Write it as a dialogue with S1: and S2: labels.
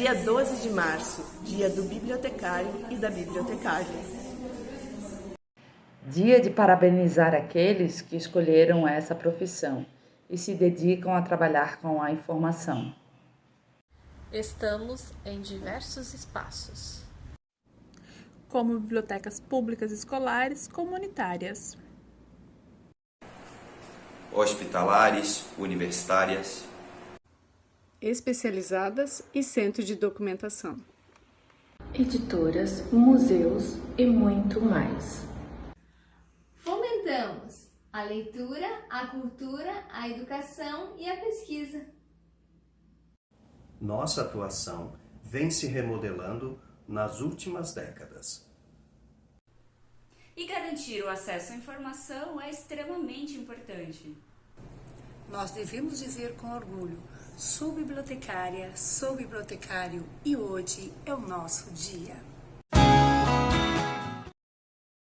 S1: Dia 12 de março, dia do bibliotecário e da bibliotecária.
S2: Dia de parabenizar aqueles que escolheram essa profissão e se dedicam a trabalhar com a informação.
S3: Estamos em diversos espaços.
S4: Como bibliotecas públicas escolares comunitárias.
S5: Hospitalares, universitárias.
S6: Especializadas e centro de documentação.
S7: Editoras, museus e muito mais.
S8: Fomentamos a leitura, a cultura, a educação e a pesquisa.
S9: Nossa atuação vem se remodelando nas últimas décadas.
S10: E garantir o acesso à informação é extremamente importante.
S11: Nós devemos dizer com orgulho: sou bibliotecária, sou bibliotecário e hoje é o nosso dia.